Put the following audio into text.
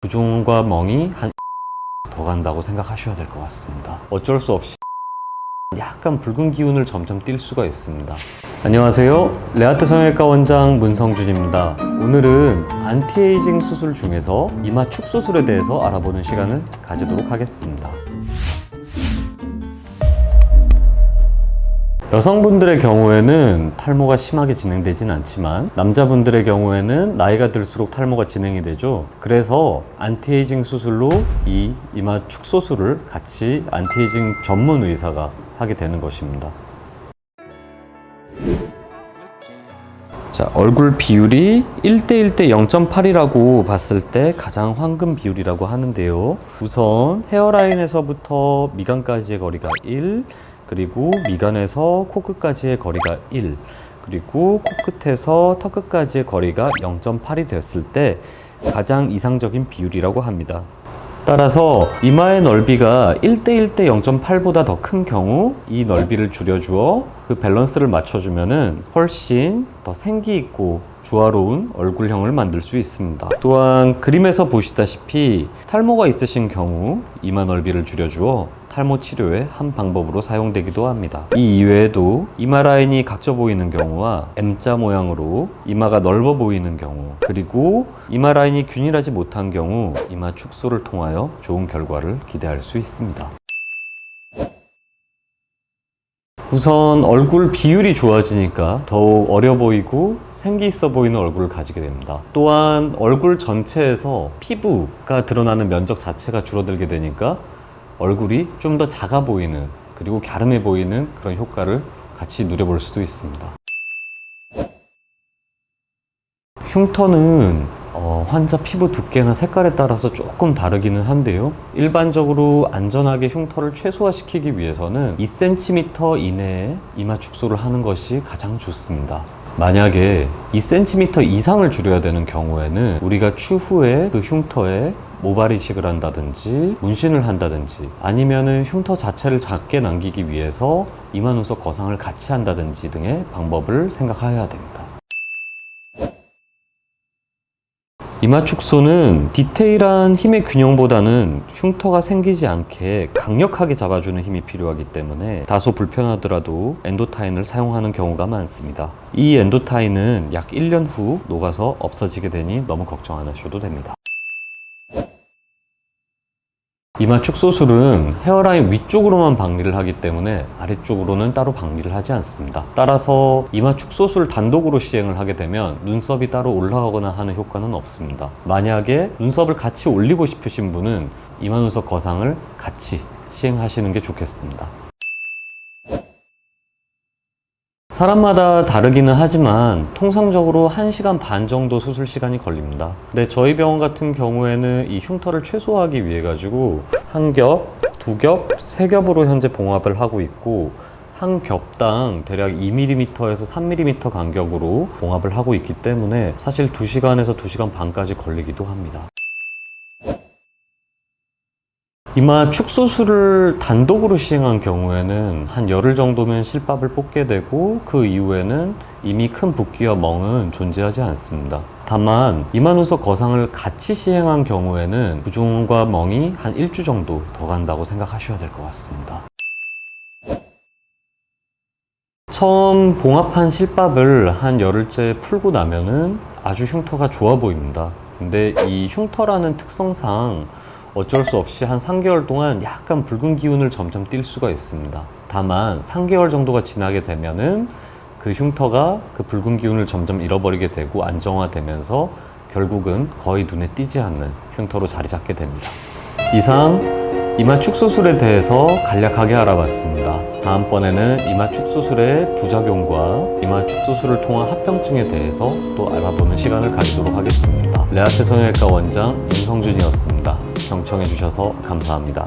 부종과 멍이 한 달 간다고 생각하셔야 될 것 같습니다. 어쩔 수 없이 약간 붉은 기운을 점점 띌 수가 있습니다. 안녕하세요. 레아트 성형외과 원장 문성준입니다. 오늘은 안티에이징 수술 중에서 이마 축소 수술에 대해서 알아보는 시간을 가지도록 하겠습니다. 여성분들의 경우에는 탈모가 심하게 진행되진 않지만 남자분들의 경우에는 나이가 들수록 탈모가 진행이 되죠. 그래서 안티에이징 수술로 이 이마 축소술을 같이 안티에이징 전문 의사가 하게 되는 것입니다. 자, 얼굴 비율이 1대1대 0.8이라고 봤을 때 가장 황금 비율이라고 하는데요. 우선 hairline에서부터 미간까지의 거리가 1, 그리고 미간에서 코끝까지의 거리가 1, 그리고 코끝에서 턱끝까지의 거리가 0.8이 됐을 때 가장 이상적인 비율이라고 합니다. 따라서 이마의 넓이가 1대1대 0.8보다 더 큰 경우 이 넓이를 줄여주어 그 밸런스를 맞춰주면 은 훨씬 더 생기 있고 조화로운 얼굴형을 만들 수 있습니다. 또한 그림에서 보시다시피 탈모가 있으신 경우 이마 넓이를 줄여주어 탈모 치료의 한 방법으로 사용되기도 합니다. 이 이외에도 이마 라인이 각져 보이는 경우와 M자 모양으로 이마가 넓어 보이는 경우 그리고 이마 라인이 균일하지 못한 경우 이마 축소를 통하여 좋은 결과를 기대할 수 있습니다. 우선 얼굴 비율이 좋아지니까 더욱 어려 보이고 생기 있어 보이는 얼굴을 가지게 됩니다. 또한 얼굴 전체에서 피부가 드러나는 면적 자체가 줄어들게 되니까 얼굴이 좀 더 작아 보이는 그리고 갸름해 보이는 그런 효과를 같이 누려볼 수도 있습니다. 흉터는 어, 환자 피부 두께나 색깔에 따라서 조금 다르기는 한데요. 일반적으로 안전하게 흉터를 최소화시키기 위해서는 2cm 이내에 이마 축소를 하는 것이 가장 좋습니다. 만약에 2cm 이상을 줄여야 되는 경우에는 우리가 추후에 그 흉터에 모발 이식을 한다든지 문신을 한다든지 아니면은 흉터 자체를 작게 남기기 위해서 이마 눈썹 거상을 같이 한다든지 등의 방법을 생각해야 됩니다. 이마 축소는 디테일한 힘의 균형보다는 흉터가 생기지 않게 강력하게 잡아주는 힘이 필요하기 때문에 다소 불편하더라도 엔도타인을 사용하는 경우가 많습니다. 이 엔도타인은 약 1년 후 녹아서 없어지게 되니 너무 걱정 안 하셔도 됩니다. 이마 축소술은 헤어라인 위쪽으로만 박리를 하기 때문에 아래쪽으로는 따로 박리를 하지 않습니다. 따라서 이마 축소술 단독으로 시행을 하게 되면 눈썹이 따로 올라가거나 하는 효과는 없습니다. 만약에 눈썹을 같이 올리고 싶으신 분은 이마 눈썹 거상을 같이 시행하시는 게 좋겠습니다. 사람마다 다르기는 하지만 통상적으로 1시간 반 정도 수술 시간이 걸립니다. 근데 저희 병원 같은 경우에는 이 흉터를 최소화하기 위해 가지고 한 겹, 두 겹, 세 겹으로 현재 봉합을 하고 있고 한 겹당 대략 2mm에서 3mm 간격으로 봉합을 하고 있기 때문에 사실 2시간에서 2시간 반까지 걸리기도 합니다. 이마 축소술을 단독으로 시행한 경우에는 한 열흘 정도면 실밥을 뽑게 되고 그 이후에는 이미 큰 붓기와 멍은 존재하지 않습니다. 다만 이마 눈썹 거상을 같이 시행한 경우에는 부종과 멍이 한 일주 정도 더 간다고 생각하셔야 될 것 같습니다. 처음 봉합한 실밥을 한 열흘째 풀고 나면은 아주 흉터가 좋아 보입니다. 근데 이 흉터라는 특성상 어쩔 수 없이 한 3개월 동안 약간 붉은 기운을 점점 띌 수가 있습니다. 다만 3개월 정도가 지나게 되면은 그 흉터가 그 붉은 기운을 점점 잃어버리게 되고 안정화되면서 결국은 거의 눈에 띄지 않는 흉터로 자리 잡게 됩니다. 이상 이마 축소술에 대해서 간략하게 알아봤습니다. 다음번에는 이마 축소술의 부작용과 이마 축소술을 통한 합병증에 대해서 또 알아보는 시간을 가지도록 하겠습니다. 레아트 성형외과 원장 윤성준이었습니다. 경청해 주셔서 감사합니다.